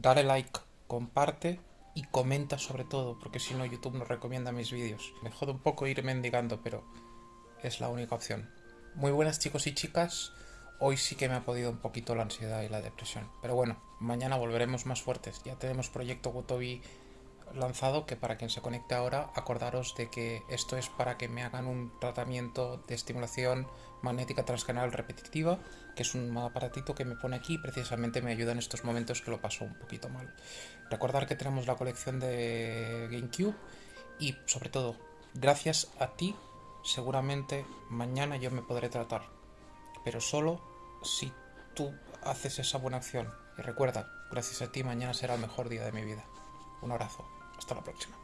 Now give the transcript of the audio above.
dale like, comparte y comenta sobre todo, porque si no YouTube no recomienda mis vídeos. Me jode un poco ir mendigando, pero es la única opción. Muy buenas chicos y chicas. Hoy sí que me ha podido un poquito la ansiedad y la depresión. Pero bueno, mañana volveremos más fuertes. Ya tenemos proyecto Gotobi lanzado que para quien se conecte ahora acordaros de que esto es para que me hagan un tratamiento de estimulación magnética transcanal repetitiva que es un aparatito que me pone aquí y precisamente me ayuda en estos momentos que lo paso un poquito mal. Recordar que tenemos la colección de GameCube y sobre todo gracias a ti seguramente mañana yo me podré tratar pero solo si tú haces esa buena acción. Y recuerda gracias a ti mañana será el mejor día de mi vida. Un abrazo hasta la próxima.